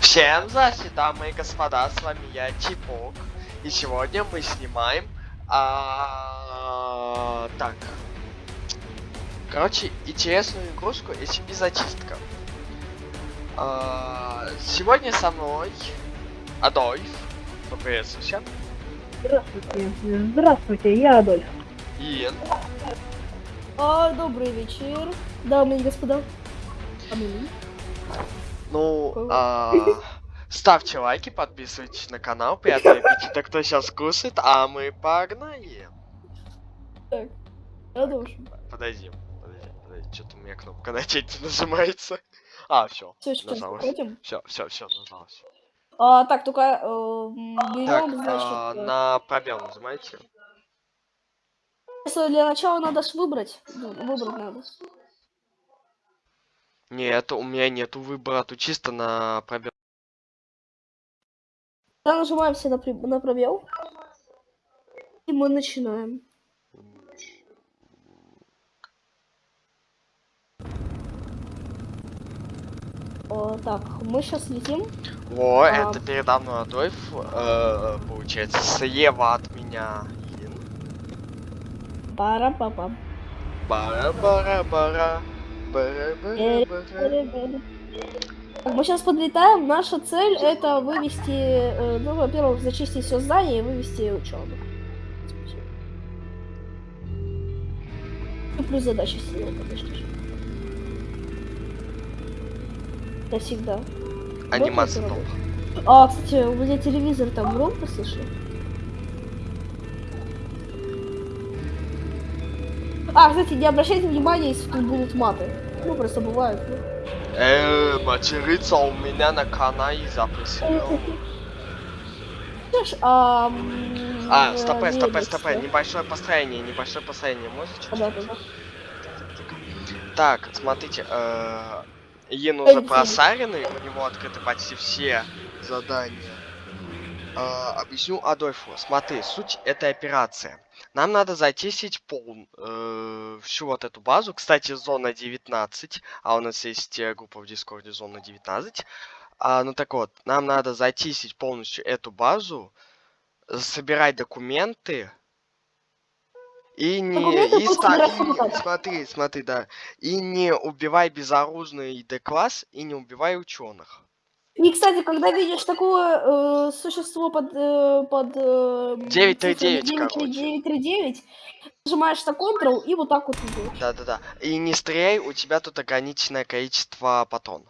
Всем здравствуйте, дамы и господа, с вами я, Чипок. И сегодня мы снимаем... а, Так. Короче, интересную игрушку SCP зачистка. А, Сегодня со мной Адольф. Поприветствую всем. Здравствуйте. Здравствуйте, я Адольф. Иен. А, добрый вечер, дамы и господа. Амели. Ну, а, ставьте лайки, подписывайтесь на канал, приятного аппетита, кто сейчас кушает, а мы погнали. Так, должен. Подожди, подожди, подожди, что-то у меня кнопка начать нажимается. А, все, нажалось. Все, все, все, нажалось. А, так, только э, м, Так, берем, а, значит, э, на пробел нажимайте. для начала надо ж выбрать. Ну, выбрать надо. Нет, у меня нету выбора, тут чисто на пробел. Тогда нажимаем все на, при- на пробел. И мы начинаем. О, так, мы сейчас летим. Во, А. это передо мной Адольф, э, получается, слева от меня Ин. пара па пам Бара-бара-бара. Так, мы сейчас подлетаем. Наша цель это вывести, э, ну, во-первых, зачистить все здание и вывести ученых. Плюс задача сила, конечно же. Я всегда. Анимация А, кстати, у меня телевизор там громко слышно. А, кстати, не обращайте внимания, если тут будут маты. Ну, просто бывают. ну. Э, материться у меня на канале запрещено. Слышь, а... А, стопэ, стопэ, стопэ, небольшое построение, небольшое построение, Да, чуть-чуть? да, да. Так, смотрите, э, Ой, уже просаренный, у него открыты почти все задания. Э, объясню Адольфу. Смотри, суть этой операции. Нам надо зачистить пол, э, всю вот эту базу. Кстати, зона 19, а у нас есть э, группа в Дискорде зона 19. А, ну так вот, нам надо зачистить полностью эту базу, собирать документы и не и ста- и- смотри, смотри, да, и не убивай безоружный Д-класс и не убивай ученых. И, кстати, когда видишь такое э, существо под, э, под э, 939, цифрами короче. 939, нажимаешь на Ctrl и вот так вот идешь. Да-да-да. И не стреляй, у тебя тут ограниченное количество патрон.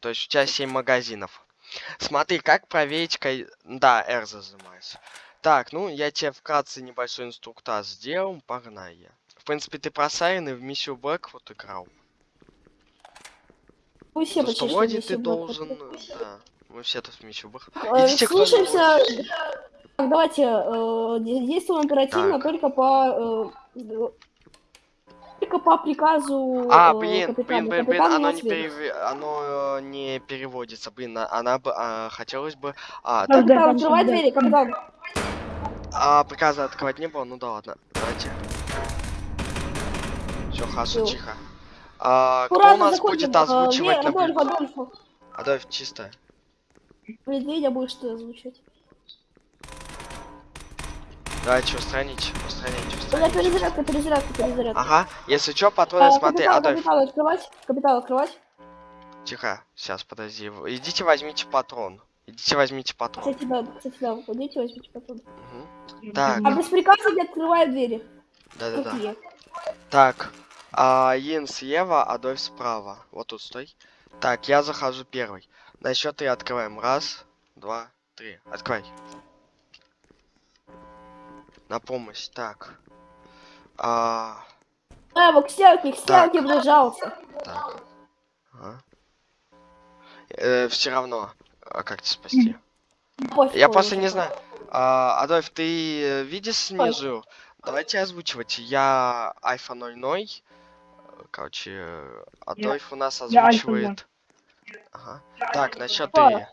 То есть у тебя 7 магазинов. Смотри, как проверить... ко- Да, R зажимаешь. Так, ну, я тебе вкратце небольшой инструктаж сделал, погнали. В принципе, ты просаренный в миссию Блэк вот играл. Мы все что почти ты должен... Да, мы все тут в. Э, Идите, кто Слушаемся. Так, давайте э, де- действуем оперативно Так. только по э, только по приказу. А, э, блин, капитана. блин, блин, блин, оно не, перев... оно э, не переводится, блин, а- она бы, а, хотелось бы, а, Да, так, да. Капитан, там открывай всегда. двери, капитан. а приказа открывать не было, ну да ладно, давайте. Все, Всё. тихо. А, кто у нас будет э, озвучивать на Адольф, блюдце? Адольф. Чисто. Медведя будешь ты озвучивать. Давай, что, странить, устранить, У меня устранить. перезарядка, перезарядка, перезарядка. Ага, если что, патроны, А, смотри, капитан, Адольф, капитан, открывать. Капитан, открывать. тихо, сейчас, подожди, идите возьмите патрон. Идите возьмите патрон. Кстати, да, кстати, да, выходите, возьмите потом. Мгм. Так, А без приказа не открывают двери. да-да-да. Так, а, Ин слева, Адольф справа. Вот тут стой. Так, я захожу первый. На счет три открываем. Раз, два, три. Открывай. На помощь. Так. А, А, вот к стенке, к стенке прижался. так. Ага. все равно, а как тебя спасти? Пофиг Я просто не знаю. А, Адольф, ты э, видишь снизу? Давайте озвучивать. Я Альфа 00. Короче, э, Адольф у нас озвучивает. Ага. Так, на счет Что? три.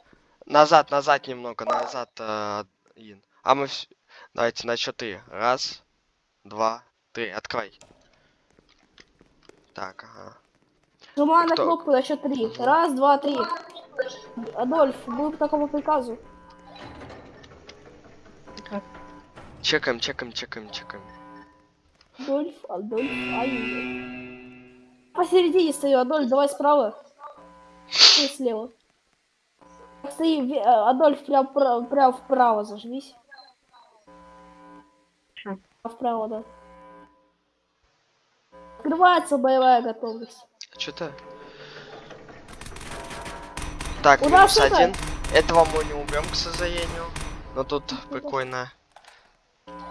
Назад, назад немного, назад, э, Ин. А мы вс- Давайте на счет три. Раз, два, три. Открой. Так, ага. Нажимаю на кнопку на счет три. Раз, два, три. Адольф, мы по такому приказу. Чекаем, чекаем, чекаем, чекаем. Адольф, Адольф, ай Посередине стою, Адольф, давай справа. Ты слева. Стои, э, Адольф, прям, вправо- прям вправо зажмись. А Вправо, да. Открывается боевая готовность. Что-то. Так, У минус это- один. Этого мы не убьем, к сожалению. Но тут прикольно.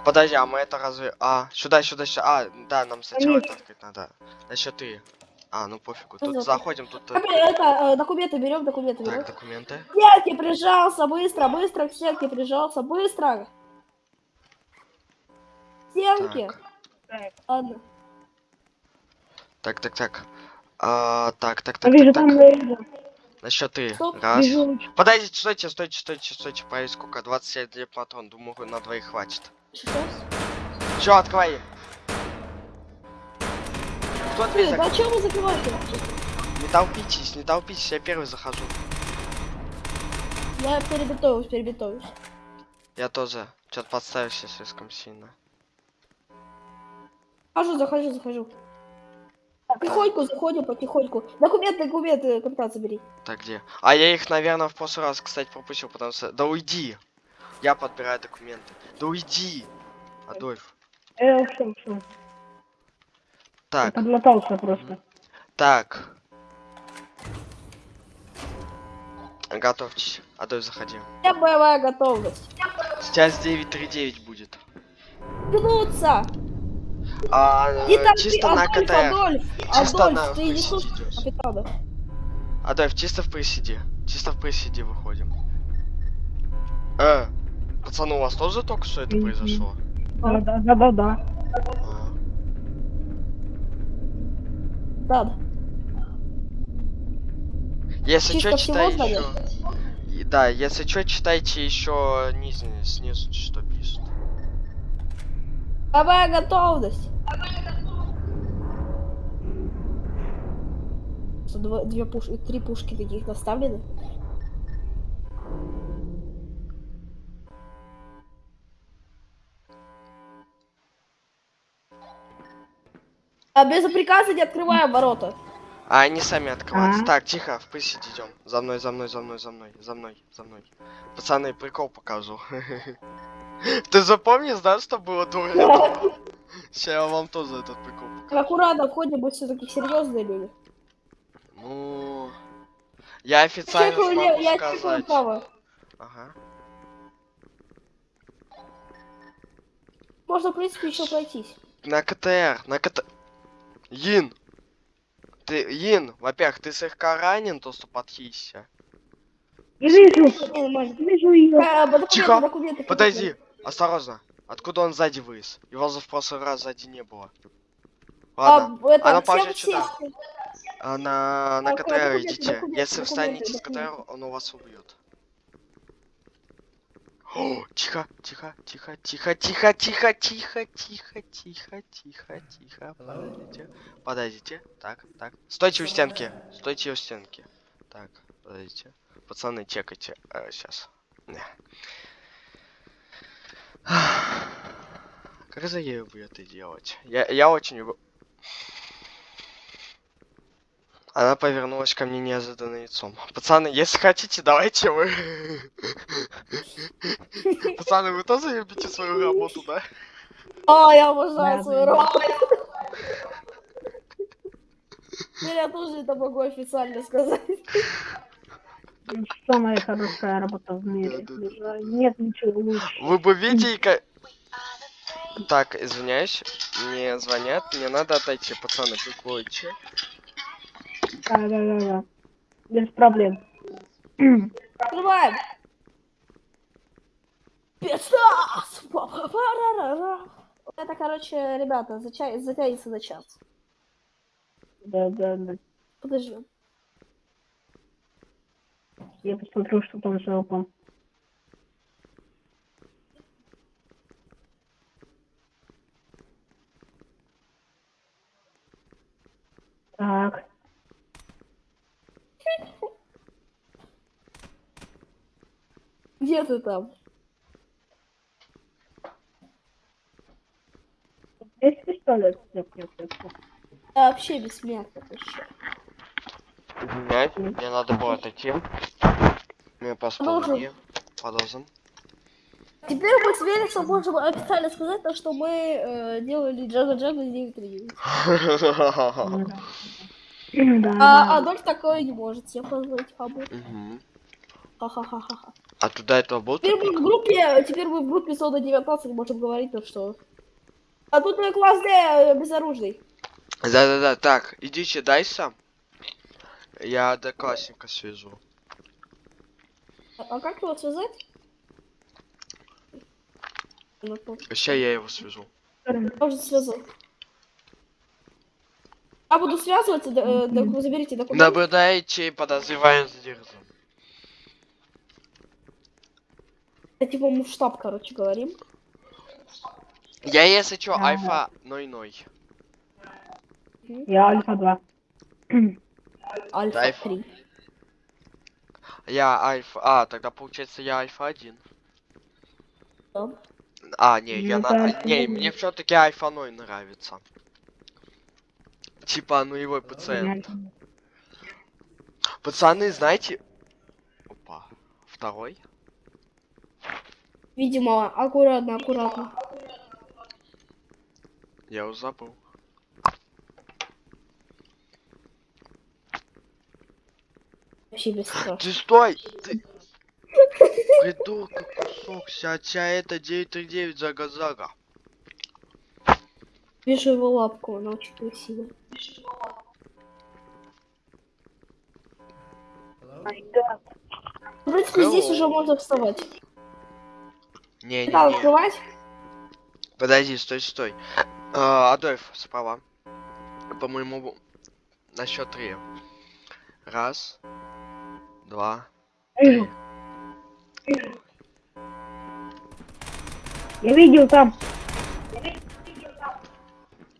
Подожди, а мы это разве... А, сюда, сюда, сюда. А, да, нам сначала это открыть надо. На счет ты. А, ну пофигу. Тут да. заходим, тут... э, Так, Это, э, документы берем, документы берем. Так, документы. К стенке прижался, быстро, быстро, к стенке прижался, быстро. К стенке. Так, Ладно. так, так, так. А, так, так, А так, вижу так, так. На счет ты. Стоп, Раз. Вижу. Подождите, стойте, стойте, стойте, стойте. Проверь, сколько? 27 патрон. Думаю, на двоих хватит. Сейчас. Все, открывай. Кто Блин, а чё вы закрываете? Не толпитесь, не толпитесь, я первый захожу. Я перебитовываюсь, перебитовываюсь. Я тоже. Что-то подставился слишком сильно. Захожу, захожу, захожу. Потихоньку заходим, потихоньку. Документы, документы, капитан, забери. Так, где? А я их, наверное, в прошлый раз, кстати, пропустил, потому что... Да уйди! Я подбираю документы. Да уйди! Адольф. Э, ушел, ушел. Так, Подмотался просто. так. Готовьтесь. Адольф, заходи. Я боевая готовность. Сейчас 939 будет. Гнуться! А, э, так чисто на Адольф, КТР. Адольф, Чисто Адольф, на ты не присиде слушаешь идёшь. капитана. Адольф, чисто в присиде. Чисто в присиде выходим. Э, пацаны, у вас тоже только что это произошло? Да, да, Если Чисто что, читай еще. Да, если что, читайте еще низ, снизу, что пишет. боевая готовность. Что, Два, две пушки, три пушки таких наставлены. А без приказа не открываем ворота. А они сами открываются. А. Так, тихо, в присиде идем. За мной, за мной, за мной, за мной, за мной, за мной. Пацаны, прикол покажу. Ты запомнишь, да, что было дура? Сейчас я вам тоже этот прикол покажу. Аккуратно входим, мы все-таки серьезные люди. Ну, я официально смогу сказать. право. Ага. Можно, в принципе, еще пройтись. На КТР, на КТ... Йин! Ты, Йин, во-первых, ты слегка ранен, то что подхищся. Не вижу. Вижу ее. Э, документы, Тихо, документы, Подожди, осторожно. Откуда он сзади вылез? Его за в прошлый раз сзади не было. Ладно, А, это, она положит сюда. сесть. а на, на а, КТР идите. Если встанете с КТР, он у вас убьет. Тихо, тихо, тихо, тихо, тихо, тихо, тихо, тихо, тихо, тихо, тихо. Подождите, подождите. Так, так. Стойте у стенки. Стойте у стенки. Так, подождите. Пацаны, чекайте. сейчас. Как за ею бы это делать? Я, я очень... Она повернулась ко мне неожиданно лицом. Пацаны, если хотите, давайте вы. Пацаны, вы тоже любите свою работу, да? А, я обожаю свою работу. Я тоже это могу официально сказать. Самая хорошая работа в мире. Нет ничего лучше. Вы бы видели, как... Так, извиняюсь, мне звонят, мне надо отойти, пацаны, прикройте. Да, да, да, да. Без проблем. Открываем. Па-па-па-ра-ра-ра. Это, короче, ребята, зача- затянется на час. Да, да, да. Подожди. Я посмотрю, что там за опом. Так. Где ты там? Есть пистолет? Я вообще бессмертный. чё? Извиняюсь, мне надо было отойти. Мне по. Подозрен. Теперь мы с Великсом можем официально сказать, то, что мы э, делали Джага Джага 939. Да, А. Адольф такое не может себе позволить, хабу. Мгм. Ха-ха-ха-ха. А туда этого был Теперь мы в группе, теперь мы в группе Сода 19 можем говорить то, что... А тут мой класс Д э, безоружный. Да-да-да, так, идите дайся. Я одноклассника свяжу. А, а как его связать? Ну, то- Сейчас я его свяжу. Можно связать. Я буду связываться, д- э, вы заберите документы. Наблюдаете подозреваем задержан. Это типа мы в штаб, короче, говорим. Я, если чё, Ага. альфа 00. Я Альфа-2. Альфа Дай. 3. Я альфа... А, тогда получается я альфа 1. Да. А, не, я Ну, на... да, Не, мне все-таки альфа 0 нравится. Типа нулевой пациент. Пацаны, знаете... Опа. Второй? Видимо, аккуратно, аккуратно. Я его забыл. Вообще без страха. Ты стой! Ты... Придурка кусок, сядь, это 939 зага-зага. Вижу его лапку, она очень красивая. В принципе, здесь уже можно вставать. Стал Не-не-не. открывать? Подожди, стой, стой. А, Адольф, справа. По-моему, на счет три. Раз, два, три. Я видел там.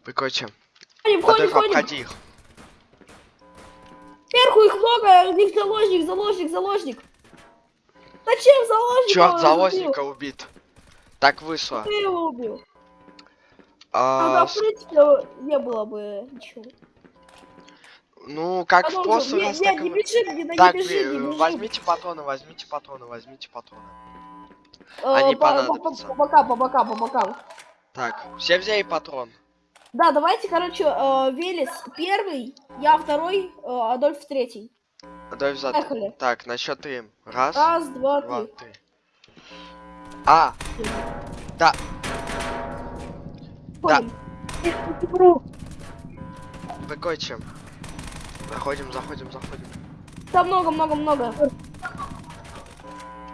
Прикольче. Адольф, обходи их. Сверху их много, у них заложник, заложник, заложник. Зачем заложник? Черт, заложника убит. Так вышло. Ты его убил. А, Тогда, в принципе, не было бы ничего. ну, как в Продолжим. прошлый раз, так не в- бежи, не, не Так, бежи, не бежи. возьмите патроны, возьмите патроны, возьмите патроны. Э, они по- по- понадобятся. По бокам, по бокам, по бокам. Так, все взяли патрон. Да, давайте, короче, э, Велес первый, я второй, э, Адольф третий. За... Поехали. Так, на счет три. Раз, Раз, два, два, три. три. А, да, Ходим. прикольче. Заходим, заходим, заходим. Там много, много, много.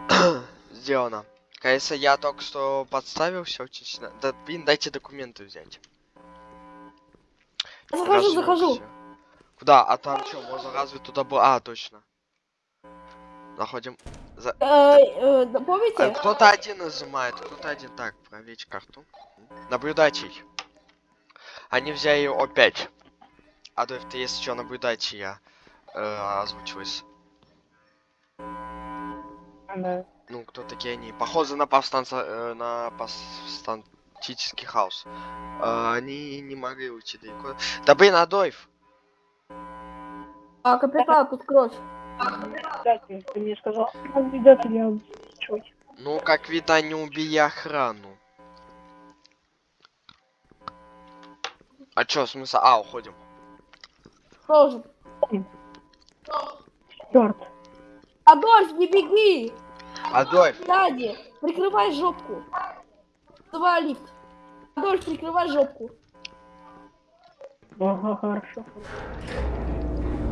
Сделано. Кажется, я только что подставился очень сильно. Да, блин, дайте документы взять. Захожу, захожу. Разжёгся. Куда? А там что, можно разве туда было? А, точно. Заходим. За... Э, э, да, А, помните? кто-то один нажимает, кто-то один. Так, проверить карту. Наблюдатель. Они взяли опять. Адольф, ты если что, наблюдайте, я э, озвучиваюсь. Да. Ну, кто такие они? Похожи на повстанца, э, на повстанчический хаос. Э, они не могли уйти далеко. Да блин, Адольф! А, капитан, тут кровь. Кстати, ты мне сказал, я чуть. Ну, как видно, не убили охрану. А чё, смысл? А, уходим. Должен. Черт. Адольф, не беги! Адольф! Сзади! Прикрывай жопку. Давай лифт. Адольф, прикрывай жопку. Ага, хорошо.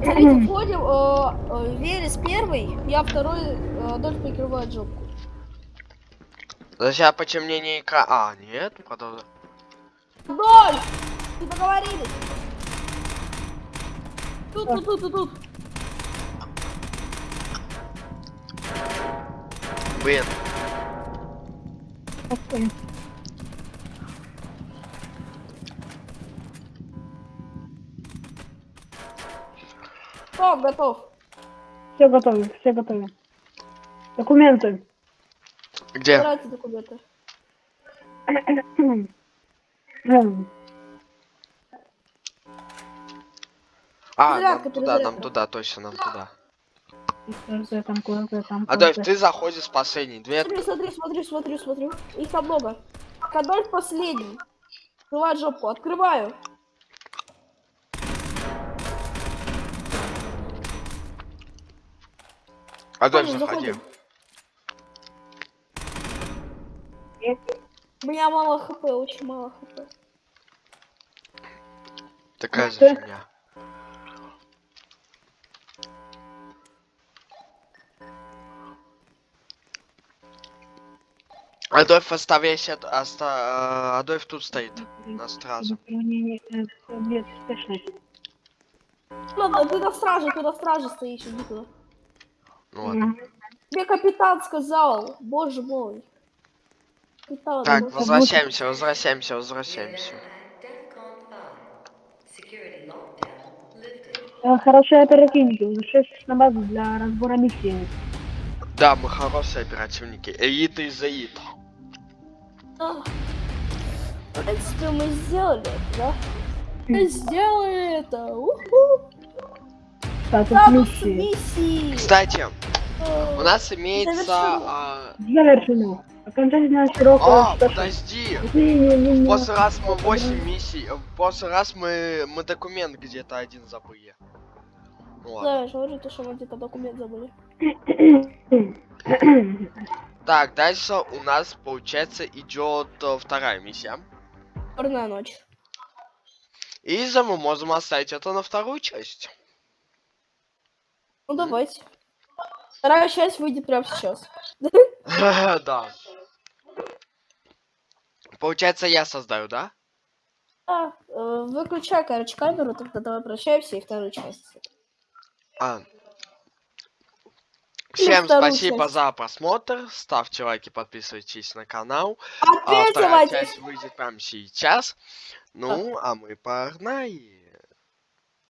Смотрите, входим. Э, э, Велес первый, я второй, э, Адольф прикрывает жопку. За сейчас почемнение икра... А, нет, продолжай. Адольф! Мы договорились. Тут, тут, тут, тут, тут. Блин, Спокойно. Готов, готов. Все готовы, все готовы. Документы. Где? Забирайте документы. А, нам туда, нам туда, точно, нам туда. там, там. Адольф, ты заходишь в последний. Две... Смотри, смотри, смотри, смотри, смотри. Их там много. Адольф последний. Открывай жопу, открываю. Адольф, Заходим, заходи. У меня мало хп, очень мало хп. Такая же фигня. Адольф, оставайся, оста... э, Адольф тут стоит. На не, не, э. Ладно, ты на страже, ты на страже стоишь, иди туда. Ну ладно. Капитан сказал, боже мой. Капитан, Так, боже. возвращаемся, возвращаемся, возвращаемся. Э, Хорошие оперативники, возвращайтесь на базу для разбора миссии. Да, мы хорошие оперативники. Элита. А. В принципе, мы сделали это, да? Мы сделали это. Уху. Статус миссии. Кстати, у нас имеется... Завершено. а, Завершено. Окончательная срок. А, э, подожди! Не, не, не, В не. прошлый раз мы 8 миссий, в прошлый раз мы, мы документ где-то один забыли. Ну ладно. Да, я же говорю, то, что мы где-то документ забыли. Так, дальше у нас, получается, идет э, вторая миссия. Черная ночь. И за мы можем оставить это на вторую часть. Ну давайте. Вторая часть выйдет прямо сейчас. Да. Получается, я создаю, да? А, э, выключай, короче, камеру, тогда давай прощаемся и вторую часть. А. Всем спасибо часть. за просмотр. Ставьте лайки, подписывайтесь на канал. А вторая часть выйдет прямо сейчас. Ну, а мы погнали.